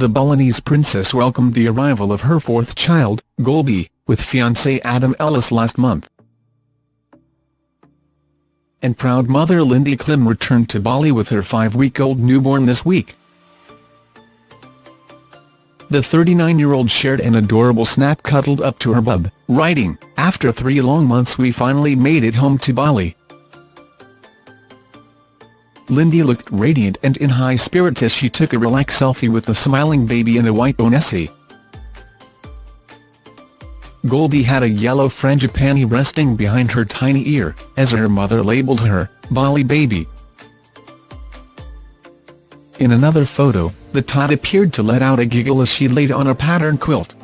the Balinese princess welcomed the arrival of her fourth child, Goldie, with fiancé Adam Ellis last month. And proud mother Lindy Klim returned to Bali with her five-week-old newborn this week. The 39-year-old shared an adorable snap cuddled up to her bub, writing, After three long months we finally made it home to Bali. Lindy looked radiant and in high spirits as she took a relaxed selfie with the smiling baby in a white onesie. Goldie had a yellow frangipani resting behind her tiny ear, as her mother labelled her, Bali baby. In another photo, the tot appeared to let out a giggle as she laid on a pattern quilt.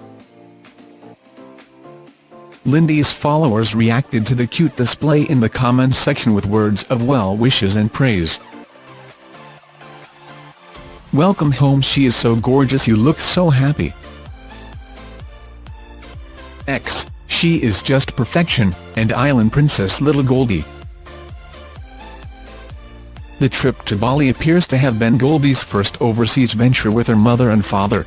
Lindy's followers reacted to the cute display in the comments section with words of well wishes and praise. Welcome home she is so gorgeous you look so happy. X, she is just perfection, and island princess little Goldie. The trip to Bali appears to have been Goldie's first overseas venture with her mother and father.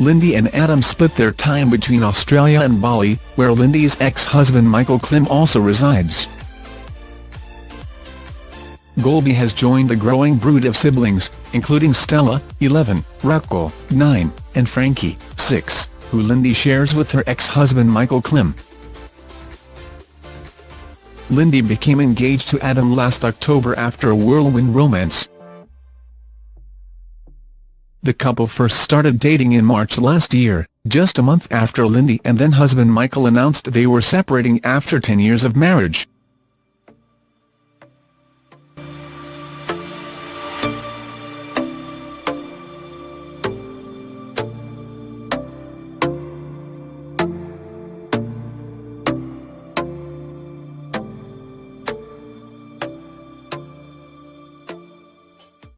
Lindy and Adam split their time between Australia and Bali, where Lindy's ex-husband Michael Klim also resides. Goldie has joined a growing brood of siblings, including Stella, 11, Rocco, 9, and Frankie, 6, who Lindy shares with her ex-husband Michael Klim. Lindy became engaged to Adam last October after a whirlwind romance. The couple first started dating in March last year, just a month after Lindy and then husband Michael announced they were separating after 10 years of marriage.